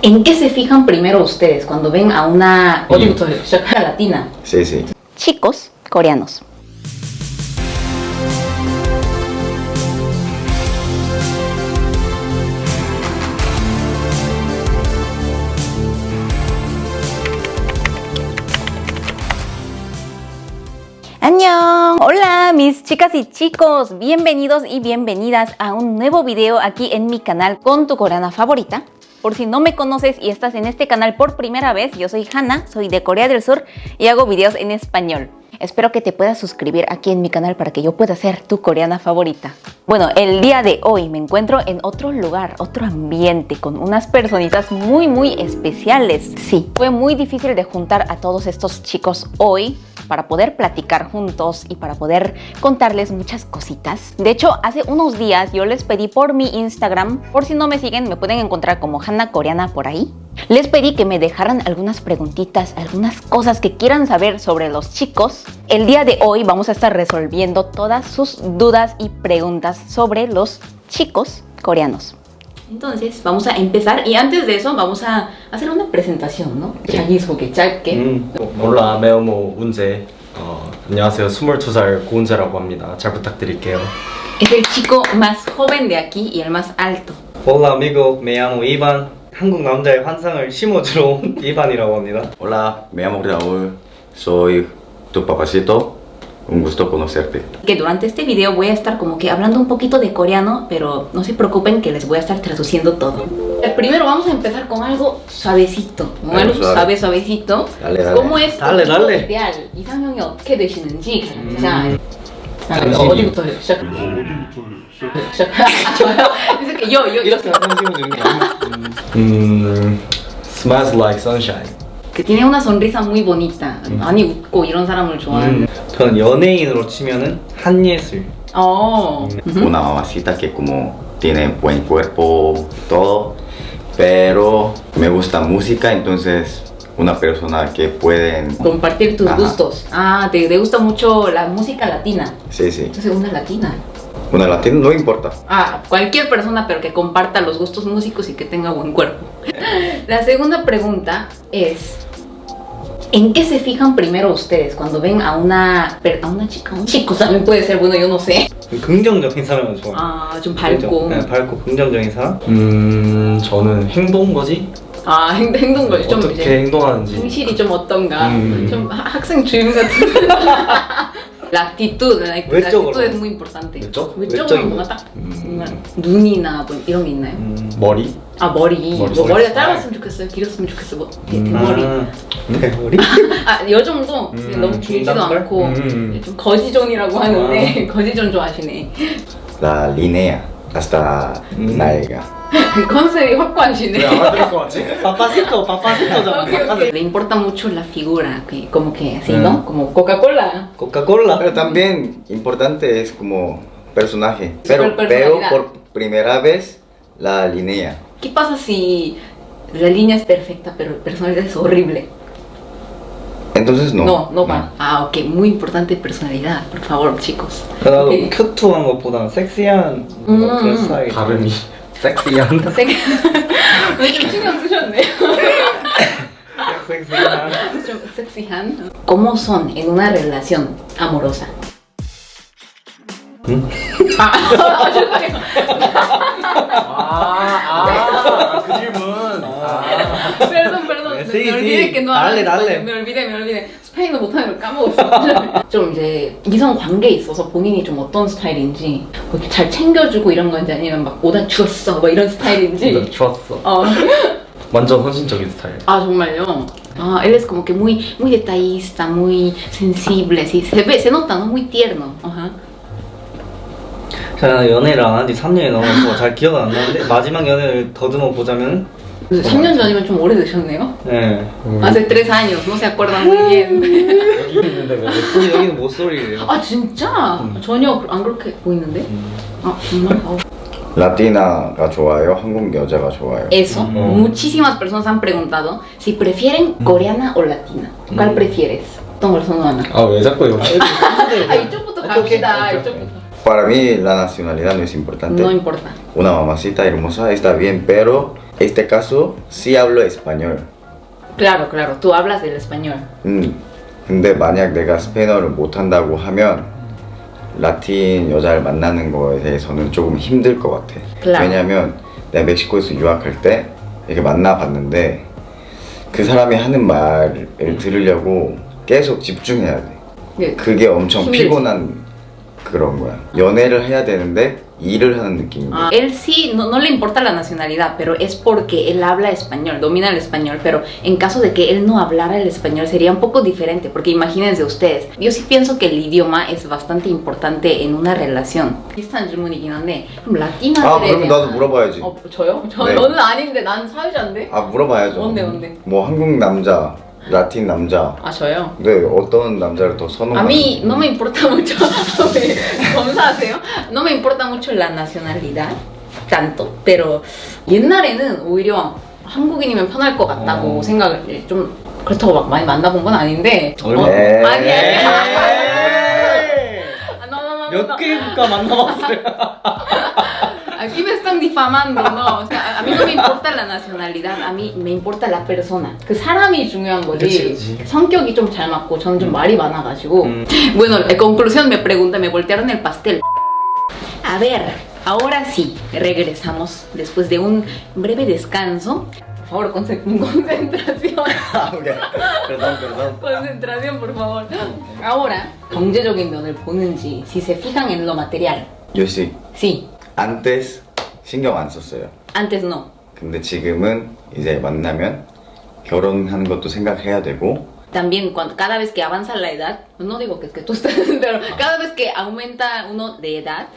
¿En qué se fijan primero ustedes cuando ven a una autora latina? Sí, sí. Chicos coreanos. Hola mis chicas y chicos, bienvenidos y bienvenidas a un nuevo video aquí en mi canal con tu coreana favorita por si no me conoces y estás en este canal por primera vez, yo soy Hannah, soy de Corea del Sur y hago videos en español. Espero que te puedas suscribir aquí en mi canal para que yo pueda ser tu coreana favorita. Bueno, el día de hoy me encuentro en otro lugar, otro ambiente, con unas personitas muy muy especiales. Sí, fue muy difícil de juntar a todos estos chicos hoy para poder platicar juntos y para poder contarles muchas cositas. De hecho, hace unos días yo les pedí por mi Instagram, por si no me siguen, me pueden encontrar como Hanna Coreana por ahí. Les pedí que me dejaran algunas preguntitas, algunas cosas que quieran saber sobre los chicos. El día de hoy vamos a estar resolviendo todas sus dudas y preguntas sobre los chicos coreanos. Entonces vamos a empezar y antes de eso vamos a hacer una presentación, ¿no? 자기소개 짧게. 음, 몰라 메오모 운재 어, 안녕하세요 22살 고은재라고 합니다 잘 부탁드릴게요 Es el chico más joven de aquí y el más alto. Hola amigo, me llamo Ivan. 한국 남자의 환상을 심어주러 온 이반이라고 합니다. Hola, me llamo Raúl. Soy tu papacito. Un gusto conocerte. Que durante este video voy a estar como que hablando un poquito de coreano, pero no se preocupen que les voy a estar traduciendo todo. Primero vamos a empezar con algo suavecito, con Algo algo suave. suave, suavecito. Dale, dale. ¿Cómo es Dale, tu dale. ideal? 이상형이 어떻게 되시는지 자, 아, 당신이. 어디부터 시작? 시작. 아, 좋아요. 그래서 이렇게 요, 요, 이렇게 한번 띄워주는 게 아니야? 음 Smells like sunshine que tiene una sonrisa muy bonita. 많이 웃고 이런 사람을 좋아하는. 음, 저는 연예인으로 치면은 한예슬. 어. Una mamacita que como tiene buen cuerpo y todo. Pero me gusta música, entonces una persona que pueden... Compartir tus Ajá. gustos. Ah, te, te gusta mucho la música latina. Sí, sí. Entonces una latina. Una latina no importa. Ah, cualquier persona, pero que comparta los gustos músicos y que tenga buen cuerpo. La segunda pregunta es, ¿en qué se fijan primero ustedes cuando ven a una, a una chica? Un chico también puede ser, bueno, yo no sé. 긍정적인 사람을 좋아해요. 아, 좀? 밝고. 네, 밝고 긍정적인 사람. 음 저는 행동 거지? 아, 행, 행동걸 좀 어떻게 행동하는지 행실이 좀 어떤가. 음. 좀 하- 학생 주임 같은. La actitud, la, la 외적으로. actitud es muy importante. 외적? 외적으로 뭔가 거. 딱 뭔가 눈이나 뭐 이런 게 있나요? 음. 머리? 아 머리, 머리, 뭐 머리 머리가. 짧았으면 좋겠어요 길었으면 좋겠어 뭐 대, 대머리 아, 대머리? 아 요 정도 음, 너무 길지도 중단발? 않고 음. 좀 거지존이라고 하는데 거지존 좋아하시네 La línea hasta Mm. nalga. 컨셉이 확고하시네 알아들을 것 같지? 파파시토, 파파시토잖아. Ok, ok. Le importa mucho la figura, que como que así, Mm. ¿no? Como Coca-Cola. 코카콜라. Pero también importante es como personaje. Super Pero veo personalidad. por primera vez la línea. ¿Qué pasa si la línea es perfecta, pero la personalidad es horrible? Entonces no. No, no va. Ah, ok, muy importante personalidad, por favor, chicos. 나도 Ok. 큐트한 것보다는 섹시한 음. 뭐 그런 스타일. 발음이 섹시한 생- 오늘 좀 신경 쓰셨네요. 섹시한. 좀 섹시한. ¿Cómo son en una relación amorosa? 아, 아, 죄송해요. 아아그 질문 아. Perdón, perdón. 네, sí, olvidé sí. que no Dale, dale. Me olvidé, me olvidé. 스페인어 못하는 걸 까먹었어. 좀 이제 이성 관계에 있어서 본인이 좀 어떤 스타일인지 뭐 이렇게 잘 챙겨주고 이런 건지 아니면 막 오다 죽었어 뭐 이런 스타일인지. 나 좋았어 어. 완전 헌신적인 스타일 Ah, 정말요. Ah, él es como que muy, muy detallista, muy sensible, así se ve, se nota, ¿no? Muy tierno. Ajá. 제가 연애를 안 한 지 3년이 넘어서 잘 기억은 안 나는데 마지막 연애를 더듬어 보자면 3년 전이면 좀 오래되셨네요. 네. Hace tres años, no se acuerdan muy bien. 여기 있는데 왜 근데 여기는 모쏠이래요. 아 진짜? 전혀 안 그렇게 보이는데? 아 정말? 어. 라티나가 좋아요? 한국 여자가 좋아요? Eso, Mm. muchísimas personas han preguntado si prefieren coreana o latina. ¿Cuál Mm. prefieres? 어떤 걸 선호하나? 아 왜 자꾸 여기 아 이쪽부터. 갑시다. 이쪽부터. Para mí la nacionalidad no es importante. No importa. Una mamacita hermosa está bien, pero este caso sí hablo español. Claro, claro, tú hablas el español. 음, 근데 만약 내가 스페인어를 못한다고 하면 라틴 여자를 만나는 거에 대해서는 조금 힘들 것 같아. Claro. 왜냐면 내가 멕시코에서 유학할 때 이렇게 만나봤는데 그 사람이 하는 말을 들으려고 계속 집중해야 돼. 네. 그게 엄청 힘들지. 피곤한 그런 거야. 연애를 해야 되는데 일을 하는 거야. Ah, él sí, no, no le importa la nacionalidad, pero es porque él habla español, domina el español, pero en caso de que él no hablara el español sería un poco diferente, porque imagínense ustedes, yo sí pienso que el idioma es bastante importante en una relación. 비슷한 질문이긴 한데 그럼 라틴어들에 아, 그럼 나도 물어봐야지. 어, 저요? 저, 네. 저는 아닌데 난 사회자인데? 아, 물어봐야죠. 뭔데, 뭔데? 뭐 한국 남자, 라틴 남자. 아 저요? 네, 어떤 남자를 더 A 선호하는지. mí no me importa mucho, 검사하세요? No me importa mucho la nacionalidad, tanto, pero 옛날에는 오히려 한국인이면 편할 것 같다고 어. 생각을 좀 그렇다고 막 많이 만나본 건 아닌데 얼마- 어. 아니 아니 아, no, no, no, no, no. 몇개 국가 만나봤어요? Aquí me están difamando, no. O sea, a mí no me importa la nacionalidad, a mí me importa la persona. 그 사람이 중요한 거지. 그치, 그치. 성격이 좀 잘 맞고 저는 좀 말이 많아가지고. 음. Bueno, en conclusión me pregunta, me voltearon el pastel. A ver, ahora sí, regresamos después de un breve descanso. Por favor, conce- concentración. 아, 오케이. perdón, perdón. concentración, por favor. Ahora, 경제적인 면을 보는지, si se fijan en lo material. Yo sí. Sí, antes 신경 안 썼어요. antes no. 근데 지금은 이제 만나면 결혼하는 것도 생각해야 되고 También cuando cada vez que avanza la edad, no digo que, que tú estés, pero cada vez que aumenta uno de edad,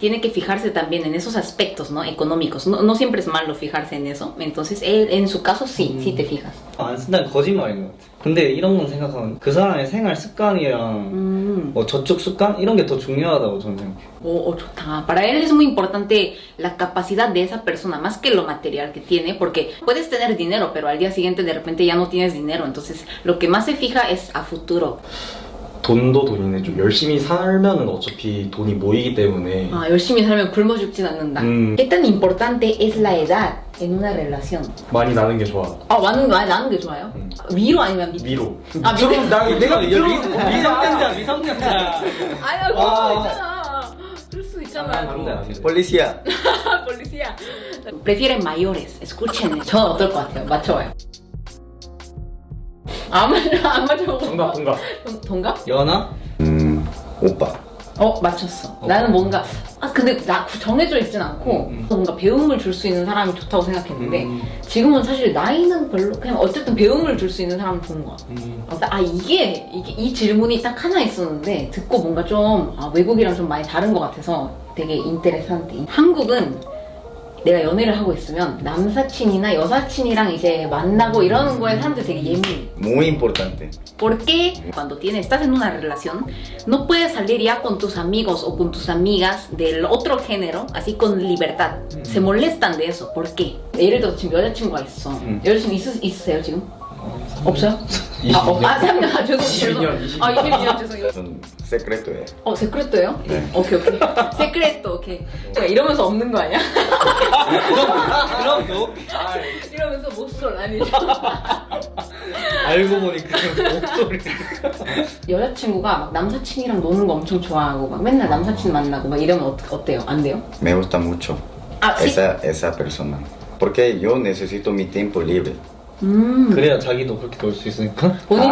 tiene que fijarse también en esos aspectos ¿no? económicos. No, no siempre es malo fijarse en eso. Entonces, él, en su caso sí, sí te fijas. 안 쓴다는 거짓말인 것 같아. 근데 이런 건 생각하면 그 사람의 생활 습관이랑 Mm. 뭐 저축 습관 이런 게 더 중요하다고 저는 생각해. Oh, oh, chuta. Para él es muy importante la capacidad de esa persona, más que lo material que tiene, porque puedes tener dinero, pero al día siguiente de repente ya no tienes dinero. Entonces, lo que más se fija es a futuro. 돈도 돈인데 좀 열심히 살면은 어차피 돈이 모이기 때문에 Ah, 열심히 살면 굶어 죽진 않는다. 음. ¿Qué tan importante es la edad en una relación? 많이 나는 게 좋아. 아, 많은, 많이 나는 게 좋아요? 음. 위로 아니면 밑? 위로. 아, 밑으로? 나 내가 밑으로 미성년자 미성년자. 아니야, 그럴 아. 수 있잖아. 그럴 수 있잖아. 돼. 폴리시아 Policía. Prefieren mayores. Escuchen. 저 어떨 것 같아요? 맞춰봐요. 안 맞춰, 안. 정답 동갑. 동- 동갑? 연하? 음 오빠 어, 맞췄어. 나는 뭔가, 아, 근데 나 정해져 있진 않고, 음, 음. 뭔가 배움을 줄 수 있는 사람이 좋다고 생각했는데, 음. 지금은 사실 나이는 별로, 그냥 어쨌든 배움을 줄 수 있는 사람이 좋은 것 같아. 음. 어, 아 이게, 이게 이 질문이 딱 하나 있었는데 듣고 뭔가 좀 아, 외국이랑 좀 많이 다른 것 같아서 되게 인테레산테 한국은 내가 연애를 하고 있으면 남사친이나 여사친이랑 이제 만나고 이러는 거에 사람들 되게 예민해 muy importante porque cuando tienes, estás en una relación no puedes salir ya con tus amigos o con tus amigas del otro género así con libertad se molestan de eso ¿por qué? 예를 들어 지금 여자친구가 있어 음. 여자친구 있, 있으세요 지금? 없어요? 22년. 아, 어, 아, 3년, 아, 죄송, 22년, 죄송. 아, 22년, 죄송해요. 전 세크레토예요. 어, 세크레토예요? 네. 오케이, 오케이. 세크레토, 오케이. 제가 이러면서 없는 거 아니야? 그럼 너 이러면서 못쏠 아니죠? 알고 보니 그 목소리. 여자친구가 막 남사친이랑 노는 거 엄청 좋아하고 막 맨날 남사친 만나고 막 이러면 어, 어때요? 안 돼요? Me gusta mucho 아, 시- esa esa persona porque yo necesito mi tiempo libre. 음. 그래야 자기도 그렇게 놀 수 있으니까. 본인도.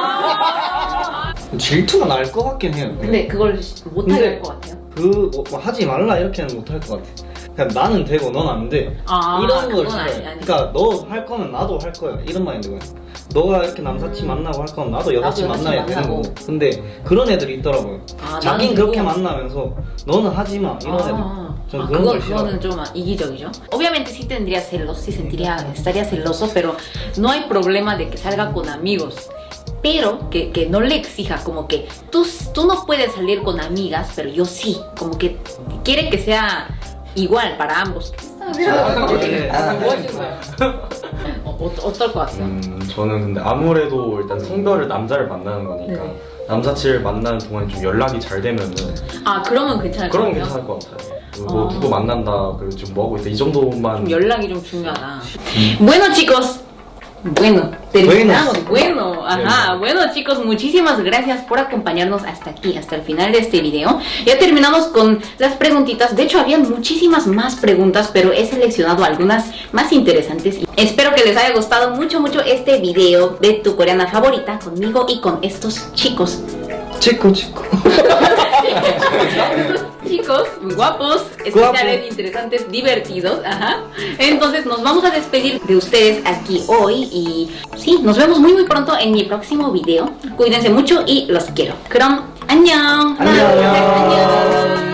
아. 질투가 날 것 같긴 해요. 근데 그걸 못하게 근데- 할것 같아요. 그 뭐, 뭐 하지 말라 이렇게는 못할 것 같아. 그냥 나는 되고 넌 안 돼. 아, 이런 걸 싫어해. 아니, 아니. 그러니까 너 할 거면 나도 할 거야. 이런 마인드가. 너가 이렇게 남사친 만나고 할 거면 나도 여사친 만나야 되는. 거고. 근데 그런 애들이 있더라고요. 아, 자긴 그렇게 만나면서 너는 하지 마 이런 애들. 아, 전 아, 그런 그건, 걸 싫어. 그거는 좀 이기적이죠. Obviamente sí tendría celos, sí sentiría, estaría celoso, pero no hay problema de que salga con amigos. Pero que, que no le exija, como que tú, tú no puedes salir con amigas, pero yo sí. Como que quiere que sea igual para ambos. ¿Qué está haciendo? 아. 뭐 하시는 거예요? 어, 어, 어떨 것 같아요? 음, 저는 근데 아무래도 일단 성별을 남자를 만나는 거니까 네. 남사친을 만나는 동안 좀 연락이 잘 되면은 아, 그러면 괜찮을 것 그러면 같아요? 괜찮을 것 같아요. 뭐 아. 누구 만난다 그리고 지금 뭐 하고 있어 이 정도만 좀 연락이 좀 중요하다. Bueno chicos, bueno, terminamos. Bueno, ajá, bueno chicos, muchísimas gracias por acompañarnos hasta aquí, hasta el final de este video. Ya terminamos con las preguntitas. De hecho, había muchísimas más preguntas, pero he seleccionado algunas más interesantes. Y espero que les haya gustado mucho, mucho este video de tu coreana favorita conmigo y con estos chicos. 치코 치코. chicos guapos, especiales, interesantes, divertidos, ajá. Entonces nos vamos a despedir de ustedes aquí hoy y sí, nos vemos muy muy pronto en mi próximo video. Cuídense mucho y los quiero. 그럼 안녕. 안녕. 안녕.